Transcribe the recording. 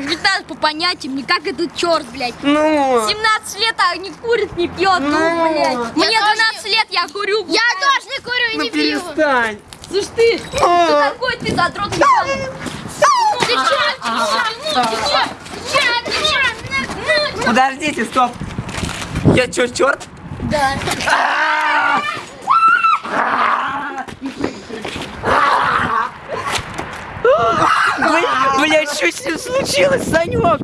15 по понятиям, не как этот черт, блядь. Ну. 17 лет, а не курит, не пьет, ну, Ну. блядь. Мне тоже 12 лет, я курю. Я тоже не курю и Ну не пью. перестань. Слышь ты, кто А. такой ты, задрот? Ты? Ты? Ты? Ты? Подождите, стоп. Я чё, черт? Да. Блять, что с ним случилось, Санек?